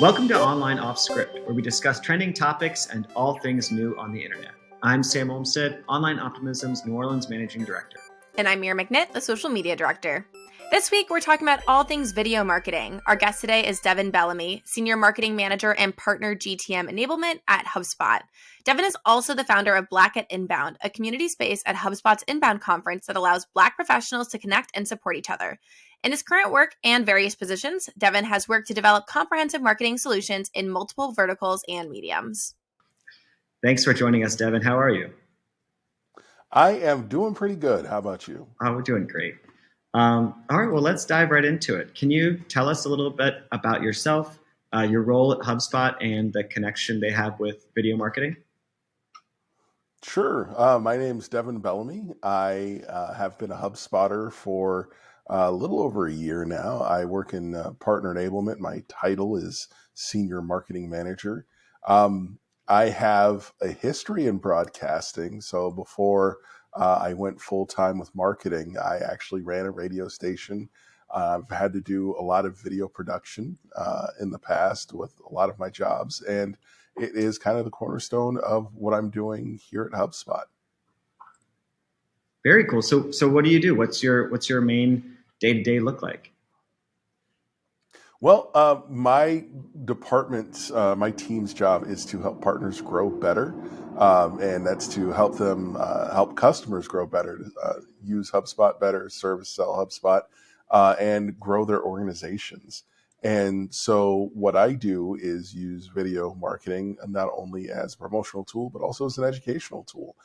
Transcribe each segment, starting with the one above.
Welcome to Online Off Script, where we discuss trending topics and all things new on the internet. I'm Sam Olmstead, Online Optimism's New Orleans Managing Director. And I'm Mira McNitt, the Social Media Director. This week, we're talking about all things video marketing. Our guest today is Devin Bellamy, Senior Marketing Manager and Partner GTM Enablement at HubSpot. Devin is also the founder of Black at Inbound, a community space at HubSpot's Inbound conference that allows Black professionals to connect and support each other. In his current work and various positions, Devin has worked to develop comprehensive marketing solutions in multiple verticals and mediums. Thanks for joining us, Devin. How are you? I am doing pretty good. How about you? Oh, we're doing great. Um, all right, well, let's dive right into it. Can you tell us a little bit about yourself, uh, your role at HubSpot, and the connection they have with video marketing? Sure. Uh, my name is Devin Bellamy. I uh, have been a HubSpotter for a little over a year now. I work in uh, partner enablement. My title is Senior Marketing Manager. Um, I have a history in broadcasting. So before uh, I went full time with marketing, I actually ran a radio station. Uh, I've had to do a lot of video production uh, in the past with a lot of my jobs, and it is kind of the cornerstone of what I'm doing here at HubSpot. Very cool. So, so what do you do? What's your what's your main day to day look like? Well, uh, my department, uh, my team's job is to help partners grow better, um, and that's to help them uh, help customers grow better, uh, use HubSpot better, service sell HubSpot, uh, and grow their organizations. And so, what I do is use video marketing not only as a promotional tool, but also as an educational tool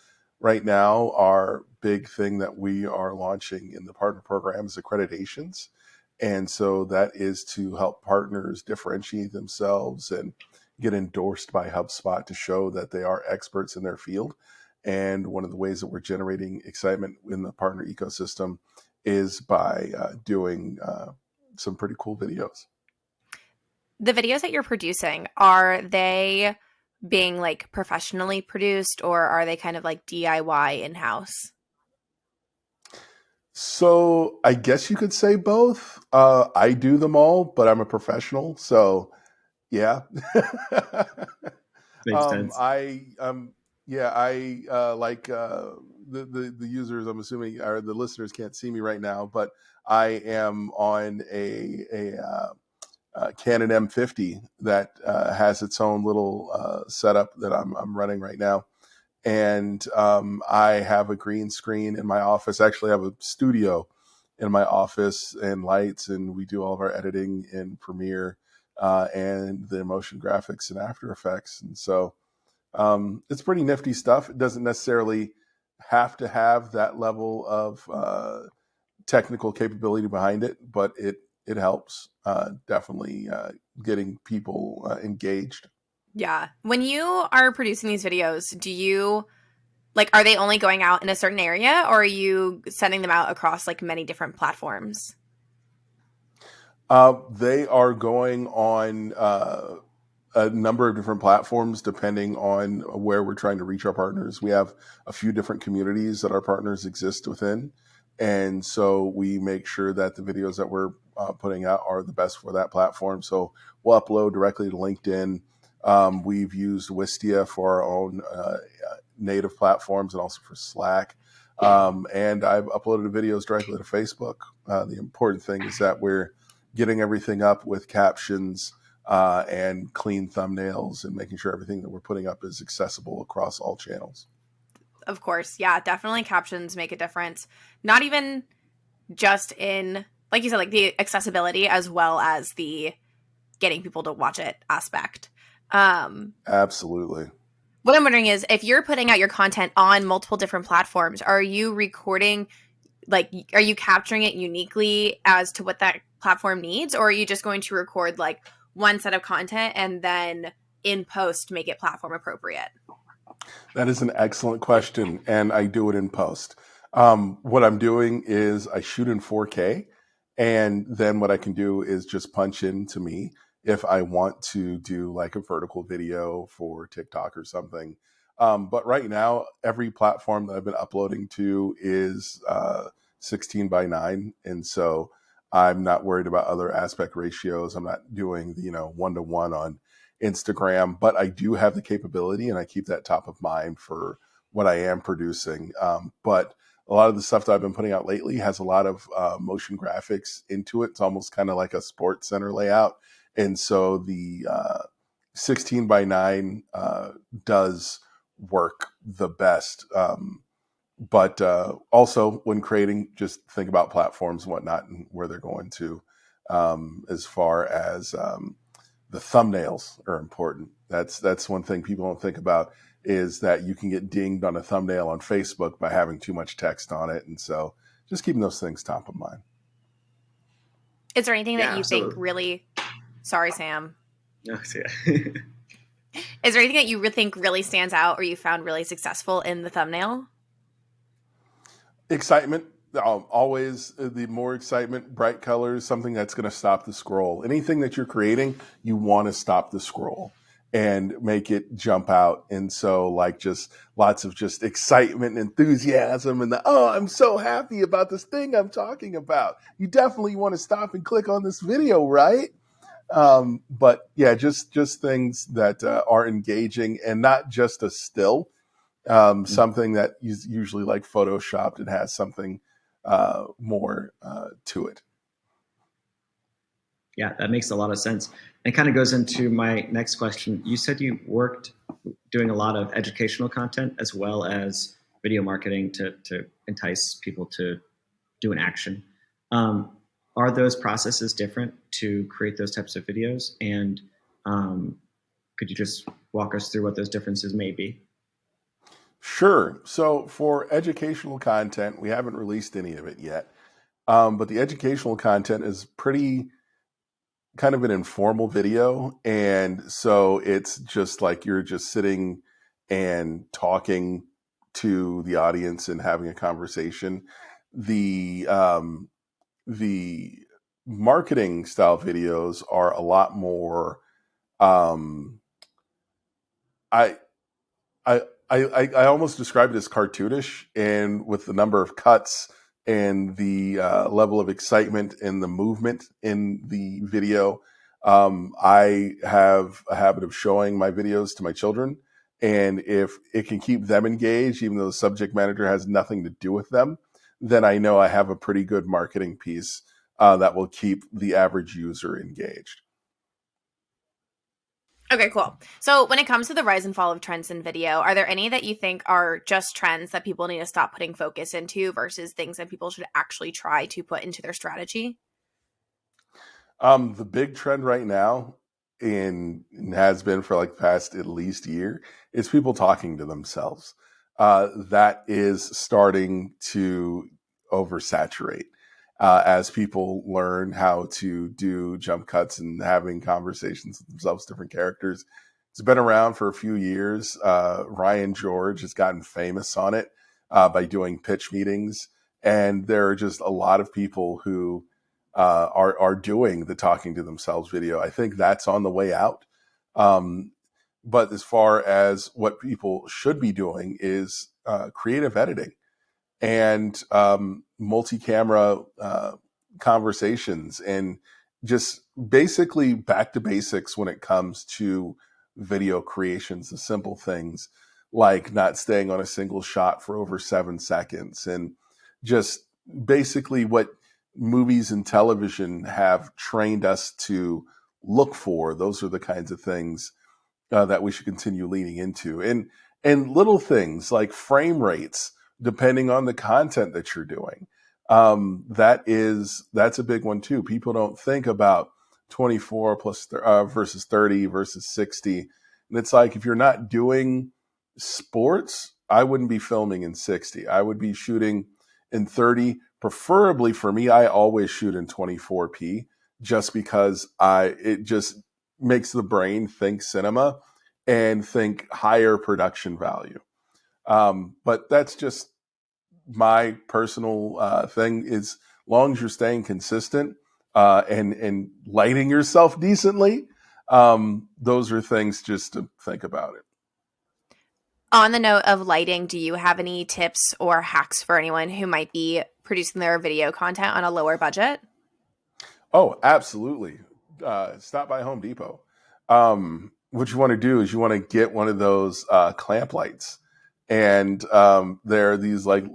right now, our big thing that we are launching in the partner program is accreditations. And so that is to help partners differentiate themselves and get endorsed by HubSpot to show that they are experts in their field. And one of the ways that we're generating excitement in the partner ecosystem is by uh, doing uh, some pretty cool videos. The videos that you're producing, are they being like professionally produced or are they kind of like DIY in house? So I guess you could say both. Uh, I do them all, but I'm a professional, so yeah. Makes um, sense. I um yeah I uh, like uh, the, the the users. I'm assuming or the listeners can't see me right now, but I am on a a uh, Canon M50 that uh, has its own little uh, setup that I'm, I'm, running right now. And um, I have a green screen in my office. Actually, I have a studio in my office and lights, and we do all of our editing in Premiere uh, and the motion graphics and After Effects. And so um, it's pretty nifty stuff. It doesn't necessarily have to have that level of uh, technical capability behind it, but it it helps uh, definitely uh, getting people uh, engaged. Yeah. When you are producing these videos, do you like are they only going out in a certain area or are you sending them out across like many different platforms? Uh, they are going on uh, a number of different platforms depending on where we're trying to reach our partners. We have a few different communities that our partners exist within. And so we make sure that the videos that we're uh, putting out are the best for that platform. So we'll upload directly to LinkedIn. Um, we've used Wistia for our own uh, native platforms and also for Slack. Um, and I've uploaded videos directly to Facebook. Uh, the important thing is that we're getting everything up with captions uh, and clean thumbnails and making sure everything that we're putting up is accessible across all channels. Of course. Yeah, definitely captions make a difference. Not even just in like you said, like the accessibility as well as the getting people to watch it aspect. Um, Absolutely. What I'm wondering is if you're putting out your content on multiple different platforms, are you recording, like, are you capturing it uniquely as to what that platform needs, or are you just going to record like one set of content and then in post make it platform appropriate? That is an excellent question, and I do it in post. Um, what I'm doing is I shoot in 4K and then what I can do is just punch into me if I want to do like a vertical video for TikTok or something. Um, but right now, every platform that I've been uploading to is uh, 16 by 9. And so I'm not worried about other aspect ratios. I'm not doing, the, you know, one to one on Instagram, but I do have the capability and I keep that top of mind for what I am producing. Um, but a lot of the stuff that I've been putting out lately has a lot of uh, motion graphics into it. It's almost kind of like a sports center layout. And so the uh, 16 by 9 uh, does work the best. Um, but uh, also when creating, just think about platforms and whatnot and where they're going to. Um, as far as um, the thumbnails are important. That's that's one thing people don't think about is that you can get dinged on a thumbnail on Facebook by having too much text on it, and so just keeping those things top of mind. Is there anything yeah, that you absolutely. think really? Sorry, Sam. No, yeah. Is there anything that you think really stands out or you found really successful in the thumbnail? Excitement. Um, always uh, the more excitement, bright colors, something that's going to stop the scroll. Anything that you're creating, you want to stop the scroll and make it jump out. And so, like, just lots of just excitement and enthusiasm, and the oh, I'm so happy about this thing I'm talking about. You definitely want to stop and click on this video, right? Um, but yeah, just just things that uh, are engaging and not just a still. Um, mm-hmm. Something that is usually like photoshopped and has something uh, more uh, to it. Yeah, that makes a lot of sense. And kind of goes into my next question. You said you worked doing a lot of educational content as well as video marketing to, to entice people to do an action. Um, are those processes different to create those types of videos? And um, could you just walk us through what those differences may be? Sure. So for educational content, we haven't released any of it yet. Um, but the educational content is pretty kind of an informal video. And so it's just like you're just sitting and talking to the audience and having a conversation. The um, the marketing style videos are a lot more um, I I I, I almost describe it as cartoonish, and with the number of cuts and the uh, level of excitement and the movement in the video. Um, I have a habit of showing my videos to my children, and if it can keep them engaged, even though the subject matter has nothing to do with them, then I know I have a pretty good marketing piece uh, that will keep the average user engaged. Okay, cool. So, when it comes to the rise and fall of trends in video, are there any that you think are just trends that people need to stop putting focus into versus things that people should actually try to put into their strategy? Um, the big trend right now, in has been for like past at least year, is people talking to themselves. Uh, that is starting to oversaturate uh, as people learn how to do jump cuts and having conversations with themselves, different characters. It's been around for a few years. Uh, Ryan George has gotten famous on it uh, by doing pitch meetings, and there are just a lot of people who uh, are are doing the talking to themselves video. I think that's on the way out. Um, but as far as what people should be doing is uh, creative editing and um, multi-camera uh, conversations and just basically back to basics when it comes to video creations the simple things like not staying on a single shot for over seven seconds and just basically what movies and television have trained us to look for. Those are the kinds of things uh, that we should continue leaning into. And and little things like frame rates depending on the content that you're doing. Um, that is that's a big one too. People don't think about 24 plus uh, versus 30 versus 60, and it's like if you're not doing sports, I wouldn't be filming in 60. I would be shooting in 30. Preferably for me, I always shoot in 24p just because I it just makes the brain think cinema and think higher production value. Um, but that's just my personal uh, thing. Is long as you're staying consistent uh, and and lighting yourself decently, um, those are things just to think about it. On the note of lighting, do you have any tips or hacks for anyone who might be producing their video content on a lower budget? Oh, absolutely. Uh, stop by Home Depot. Um, what you want to do is you want to get one of those uh, clamp lights, and um, they're these like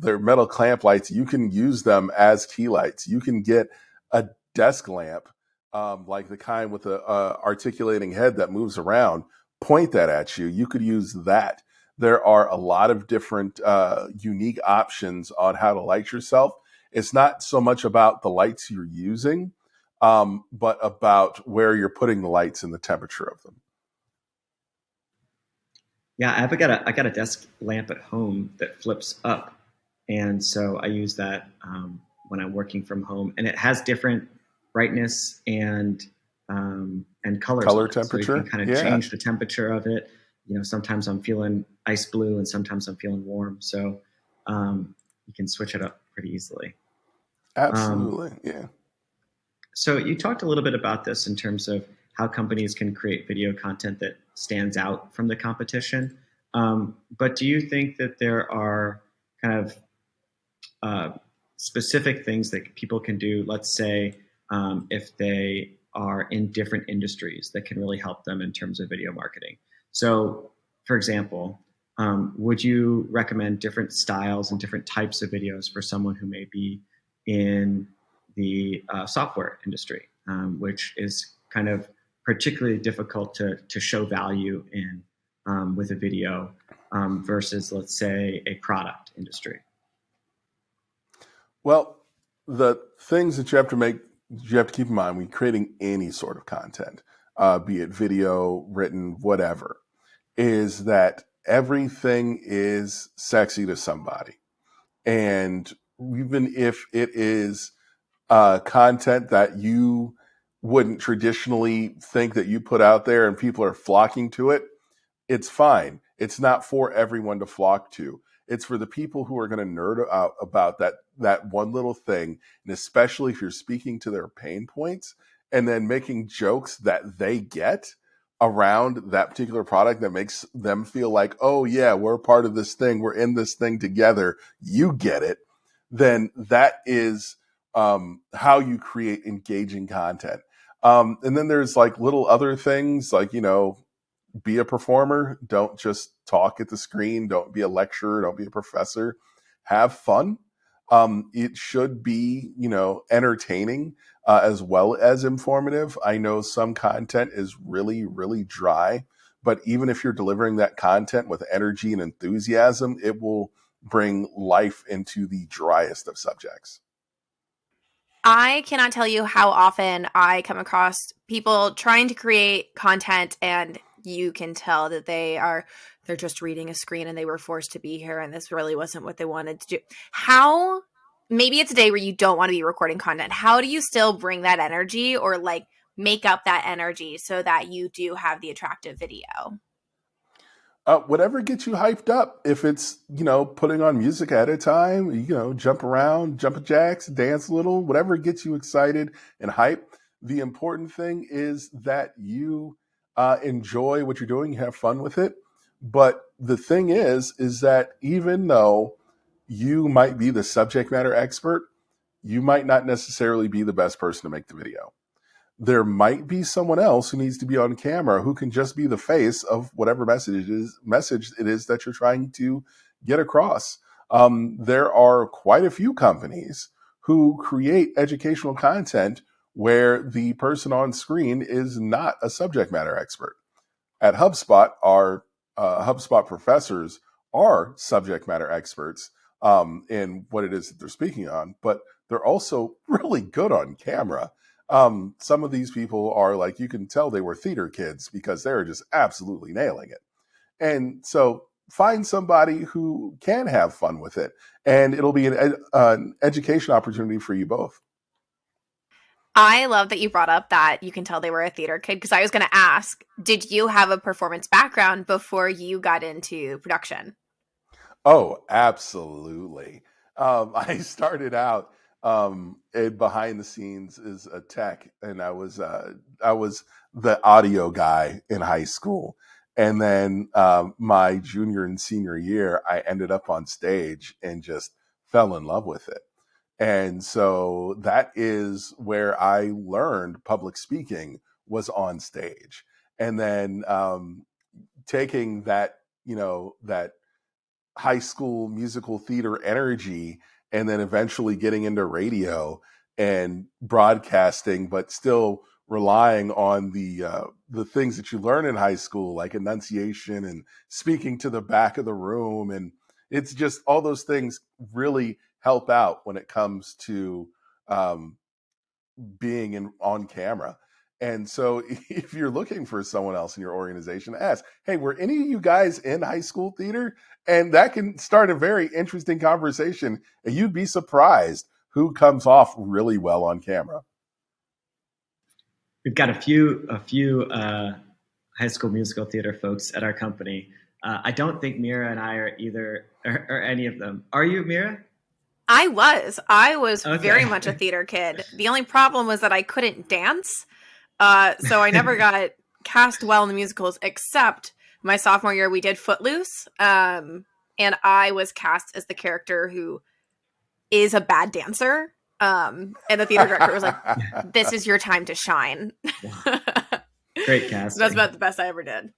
they're metal clamp lights. You can use them as key lights. You can get a desk lamp, um, like the kind with a, a articulating head that moves around. Point that at you. You could use that. There are a lot of different uh, unique options on how to light yourself. It's not so much about the lights you're using, um, but about where you're putting the lights and the temperature of them. Yeah, I've got a I got a desk lamp at home that flips up, and so I use that um, when I'm working from home, and it has different brightness and um, and color. Color temperature. So you can kind of yeah. change the temperature of it. You know, sometimes I'm feeling ice blue, and sometimes I'm feeling warm. So um, you can switch it up pretty easily. Absolutely, yeah. So you talked a little bit about this in terms of how companies can create video content that stands out from the competition. Um, but do you think that there are kind of uh, specific things that people can do? Let's say um, if they are in different industries that can really help them in terms of video marketing. So, for example, um, would you recommend different styles and different types of videos for someone who may be in the uh, software industry, um, which is kind of particularly difficult to, to show value in um, with a video um, versus, let's say, a product industry? Well, the things that you have to make, you have to keep in mind when creating any sort of content, uh, be it video, written, whatever, is that everything is sexy to somebody. And even if it is uh, content that you wouldn't traditionally think that you put out there and people are flocking to it, it's fine. It's not for everyone to flock to. It's for the people who are going to nerd out about that that one little thing, and especially if you're speaking to their pain points and then making jokes that they get around that particular product that makes them feel like, "Oh yeah, we're part of this thing. We're in this thing together. You get it." Then that is um, how you create engaging content. Um, and then there's like little other things like, you know, be a performer. Don't just talk at the screen. Don't be a lecturer. Don't be a professor. Have fun. Um, it should be, you know, entertaining uh, as well as informative. I know some content is really, really dry, but even if you're delivering that content with energy and enthusiasm, it will bring life into the driest of subjects. I cannot tell you how often I come across people trying to create content and you can tell that they are they're just reading a screen and they were forced to be here and this really wasn't what they wanted to do. How maybe it's a day where you don't want to be recording content. How do you still bring that energy or like make up that energy so that you do have the attractive video? Uh, whatever gets you hyped up. If it's you know putting on music at a time, you know jump around, jump jacks, dance a little, whatever gets you excited and hype. The important thing is that you uh, enjoy what you're doing, you have fun with it. But the thing is, is that even though you might be the subject matter expert, you might not necessarily be the best person to make the video there might be someone else who needs to be on camera who can just be the face of whatever message it is message it is that you're trying to get across. Um, there are quite a few companies who create educational content where the person on screen is not a subject matter expert. At HubSpot, our uh, HubSpot professors are subject matter experts um, in what it is that they're speaking on, but they're also really good on camera um, some of these people are like you can tell they were theater kids because they're just absolutely nailing it. And so find somebody who can have fun with it, and it'll be an, ed- uh, an education opportunity for you both. I love that you brought up that you can tell they were a theater kid because I was going to ask, did you have a performance background before you got into production? Oh, absolutely. Um, I started out um, and behind the scenes is a tech, and I was uh, I was the audio guy in high school, and then um, my junior and senior year, I ended up on stage and just fell in love with it. And so that is where I learned public speaking was on stage. And then um, taking that, you know, that high school musical theater energy and then eventually getting into radio and broadcasting, but still relying on the uh, the things that you learn in high school, like enunciation and speaking to the back of the room, and it's just all those things really help out when it comes to um, being in on camera. And so, if you're looking for someone else in your organization, ask, "Hey, were any of you guys in high school theater?" And that can start a very interesting conversation, and you'd be surprised who comes off really well on camera. We've got a few a few uh, high school musical theater folks at our company. Uh, I don't think Mira and I are either, or, or any of them. Are you, Mira? I was. I was okay. very much a theater kid. The only problem was that I couldn't dance. Uh, so I never got cast well in the musicals, except my sophomore year, we did Footloose. Um, and I was cast as the character who is a bad dancer. Um, and the theater director was like, "This is your time to shine." Great cast. That's about the best I ever did.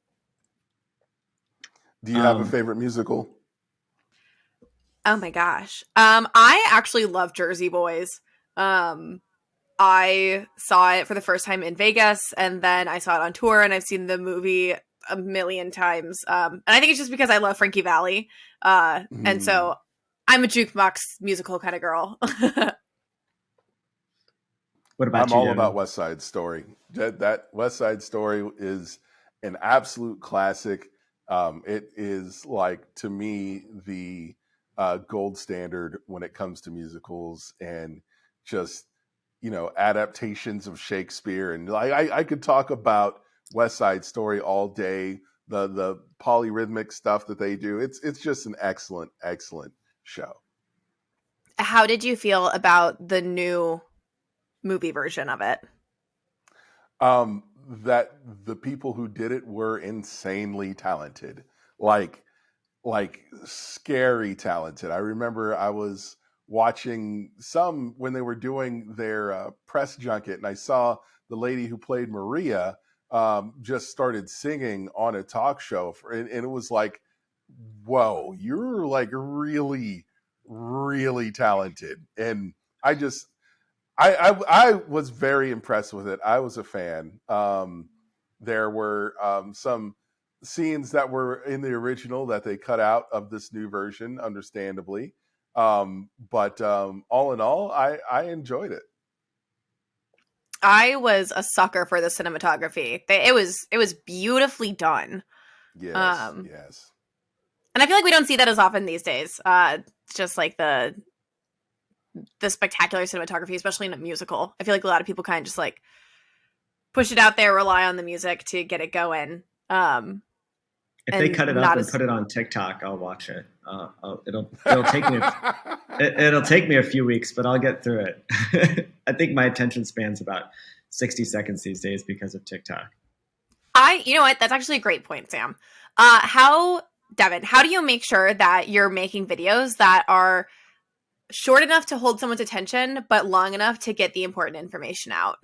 Do you have um, a favorite musical? Oh my gosh. Um, I actually love Jersey Boys. Um, I saw it for the first time in Vegas and then I saw it on tour and I've seen the movie a million times. Um, and I think it's just because I love Frankie Valli. Uh, mm. and so mm. I'm a jukebox musical kind of girl. what about I'm you, all about West Side Story. That, that, West Side Story is an absolute classic. Um, it is like to me the uh, gold standard when it comes to musicals and just you know adaptations of Shakespeare. And I, I, I could talk about West Side Story all day. The the polyrhythmic stuff that they do. It's it's just an excellent excellent show. How did you feel about the new movie version of it? Um, that the people who did it were insanely talented. Like like scary talented. I remember I was watching some when they were doing their uh, press junket, and I saw the lady who played Maria um, just started singing on a talk show, for, and, and it was like, "Whoa, you're like really, really talented!" And I just, I, I, I was very impressed with it. I was a fan. Um, there were um, some scenes that were in the original that they cut out of this new version, understandably. Um, but um, all in all, I, I enjoyed it. I was a sucker for the cinematography. It was it was beautifully done. Yes, um, yes. And I feel like we don't see that as often these days. Uh, just like the the spectacular cinematography, especially in a musical. I feel like a lot of people kind of just like push it out there, rely on the music to get it going. Um, if they cut it up and put it on TikTok, I'll watch it. Uh, I'll, it'll it'll take me a, it, will take me a few weeks, but I'll get through it. I think my attention span's about sixty seconds these days because of TikTok. I, you know what? That's actually a great point, Sam. Uh, how, Devin? How do you make sure that you're making videos that are short enough to hold someone's attention, but long enough to get the important information out?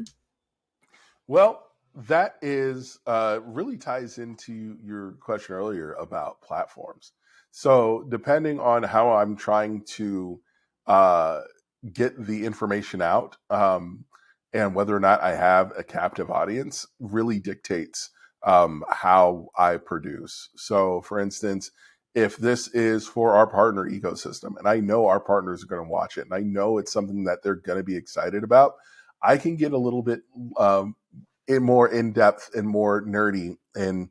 Well, that is uh, really ties into your question earlier about platforms. So, depending on how I'm trying to uh, get the information out um, and whether or not I have a captive audience, really dictates um, how I produce. So, for instance, if this is for our partner ecosystem and I know our partners are going to watch it and I know it's something that they're going to be excited about, I can get a little bit um, in more in depth and more nerdy and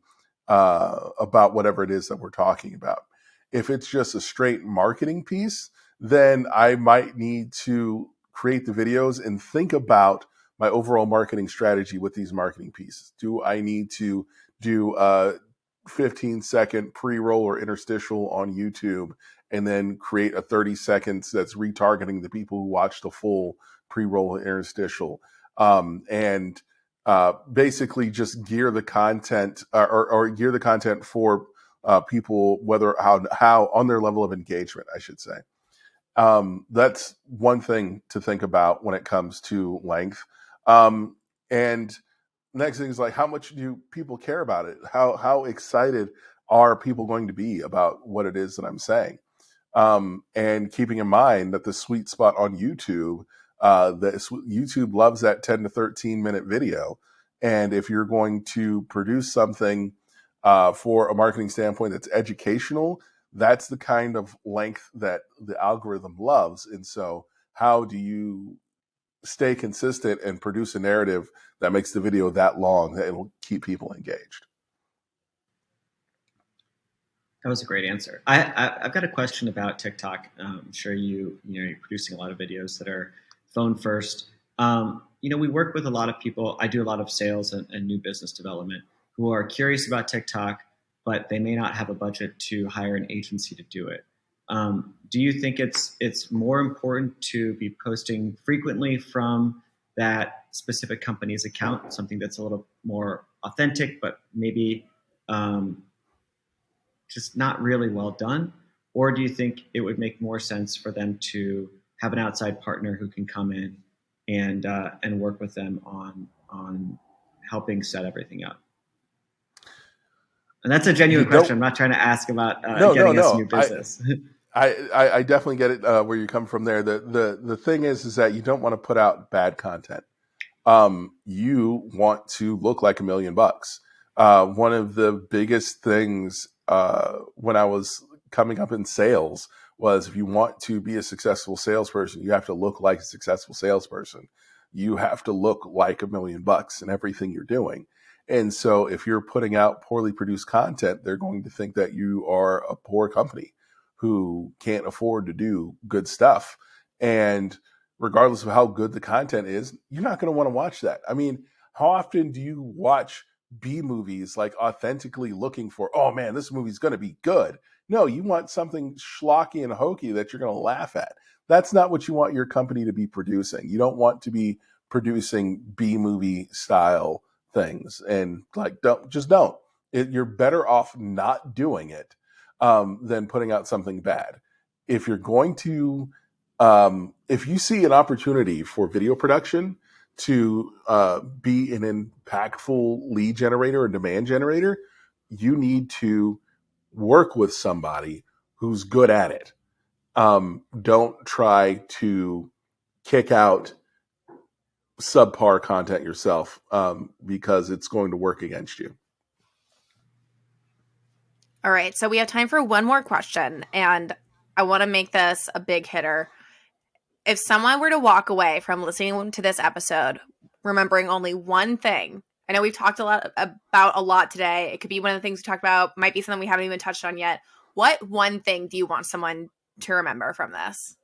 uh, about whatever it is that we're talking about. If it's just a straight marketing piece, then I might need to create the videos and think about my overall marketing strategy with these marketing pieces. Do I need to do a 15 second pre roll or interstitial on YouTube and then create a 30 seconds that's retargeting the people who watch the full pre roll interstitial? Um, and uh, basically just gear the content uh, or, or, gear the content for uh, people, whether how how on their level of engagement, I should say. Um, that's one thing to think about when it comes to length. Um, and next thing is like, how much do people care about it? How how excited are people going to be about what it is that I'm saying? Um, and keeping in mind that the sweet spot on YouTube, uh, that YouTube loves that 10 to 13 minute video. And if you're going to produce something uh, for a marketing standpoint that's educational, that's the kind of length that the algorithm loves. And so, how do you stay consistent and produce a narrative that makes the video that long that it'll keep people engaged? That was a great answer. I, I have got a question about TikTok. Um, I'm sure you you know you're producing a lot of videos that are phone first. Um, you know, we work with a lot of people. I do a lot of sales and, and new business development who are curious about TikTok, but they may not have a budget to hire an agency to do it. Um, do you think it's it's more important to be posting frequently from that specific company's account, something that's a little more authentic, but maybe um, just not really well done? Or do you think it would make more sense for them to have an outside partner who can come in and uh, and work with them on on helping set everything up? And that's a genuine question. I'm not trying to ask about uh, no, getting no, no. new business. I, I, I definitely get it uh, where you come from there. The, the the thing is is that you don't want to put out bad content. Um, you want to look like a million bucks. Uh, one of the biggest things uh, when I was coming up in sales was if you want to be a successful salesperson, you have to look like a successful salesperson. You have to look like a million bucks in everything you're doing. And so if you're putting out poorly produced content, they're going to think that you are a poor company who can't afford to do good stuff. And regardless of how good the content is, you're not going to want to watch that. I mean, how often do you watch B movies like authentically looking for, oh man, this movie's going to be good. No, you want something schlocky and hokey that you're going to laugh at. That's not what you want your company to be producing. You don't want to be producing B movie style things and like don't just don't. It, you're better off not doing it um, than putting out something bad. If you're going to, um, if you see an opportunity for video production, to uh, be an impactful lead generator or demand generator, you need to work with somebody who's good at it. Um, don't try to kick out subpar content yourself um, because it's going to work against you. All right. So we have time for one more question, and I want to make this a big hitter if someone were to walk away from listening to this episode remembering only one thing i know we've talked a lot about a lot today. It could be one of the things we talked about might be something we haven't even touched on yet. What one thing do you want someone to remember from this?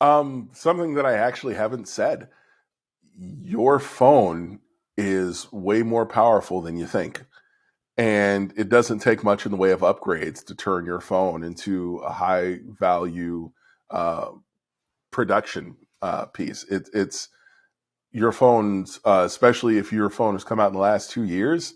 Um something that i actually haven't said. Your phone is way more powerful than you think. And it doesn't take much in the way of upgrades to turn your phone into a high value uh, production uh, piece. It, it's your phones, uh, especially if your phone has come out in the last two years,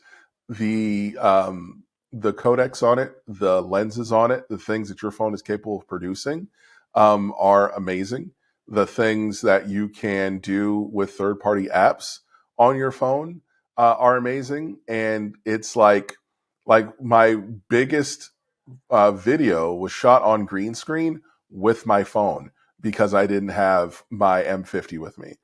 the um, the codecs on it, the lenses on it, the things that your phone is capable of producing um, are amazing. The things that you can do with third party apps on your phone uh, are amazing, and it's like like my biggest uh, video was shot on green screen with my phone because I didn't have my M50 with me.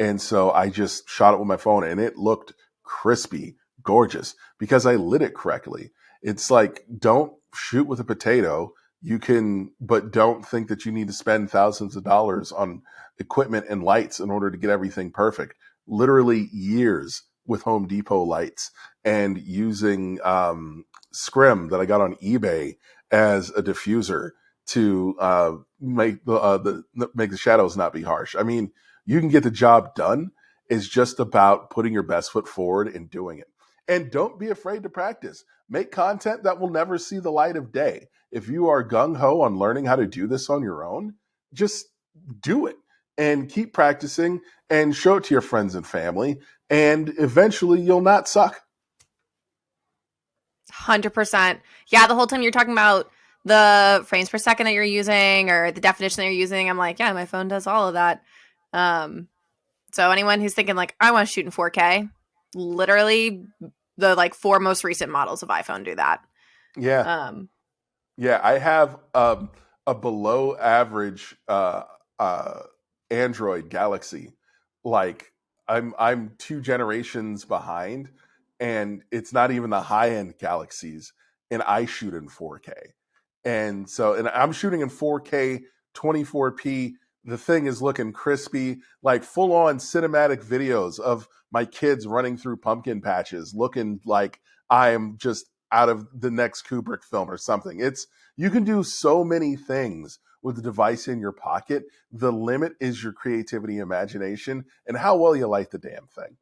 And so I just shot it with my phone and it looked crispy, gorgeous because I lit it correctly. It's like, don't shoot with a potato. You can, but don't think that you need to spend thousands of dollars on equipment and lights in order to get everything perfect. Literally years with Home Depot lights and using um, Scrim that I got on eBay as a diffuser to uh, make the, uh, the make the shadows not be harsh. I mean, you can get the job done. It's just about putting your best foot forward and doing it. And don't be afraid to practice. Make content that will never see the light of day. If you are gung ho on learning how to do this on your own, just do it and keep practicing and show it to your friends and family. And eventually you'll not suck. 100%. Yeah, the whole time you're talking about the frames per second that you're using or the definition that you're using, I'm like, yeah, my phone does all of that. Um, so anyone who's thinking like, I want to shoot in 4K, literally the like four most recent models of iPhone do that. Yeah. Um, yeah, I have um, a below average uh, uh, Android Galaxy. Like I'm I'm two generations behind, and it's not even the high end Galaxies, and I shoot in 4K. And so, and I'm shooting in 4K, 24p. The thing is looking crispy, like full on cinematic videos of my kids running through pumpkin patches, looking like I am just out of the next Kubrick film or something. It's you can do so many things with the device in your pocket. The limit is your creativity, imagination, and how well you light the damn thing.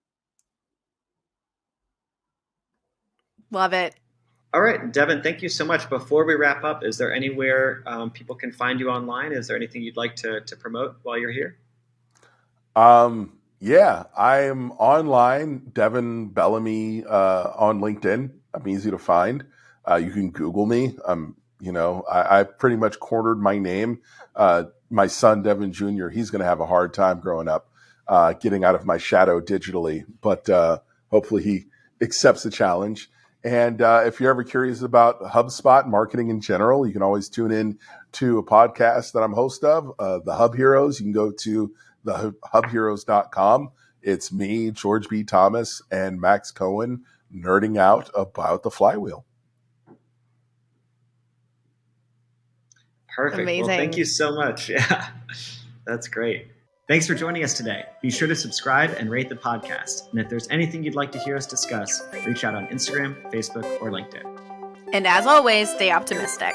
Love it. All right, Devin, thank you so much. Before we wrap up, is there anywhere um, people can find you online? Is there anything you'd like to, to promote while you're here? Um, yeah, I'm online, Devin Bellamy uh, on LinkedIn. I'm easy to find. Uh, you can Google me. I'm, you know, I, I pretty much cornered my name. Uh, my son, Devin Jr., he's going to have a hard time growing up, uh, getting out of my shadow digitally, but uh, hopefully he accepts the challenge. And uh, if you're ever curious about HubSpot marketing in general, you can always tune in to a podcast that I'm host of, uh, the Hub Heroes. You can go to the hubheroes.com. It's me, George B. Thomas, and Max Cohen nerding out about the flywheel. Perfect. Amazing. Well, thank you so much. Yeah, that's great. Thanks for joining us today. Be sure to subscribe and rate the podcast. And if there's anything you'd like to hear us discuss, reach out on Instagram, Facebook, or LinkedIn. And as always, stay optimistic.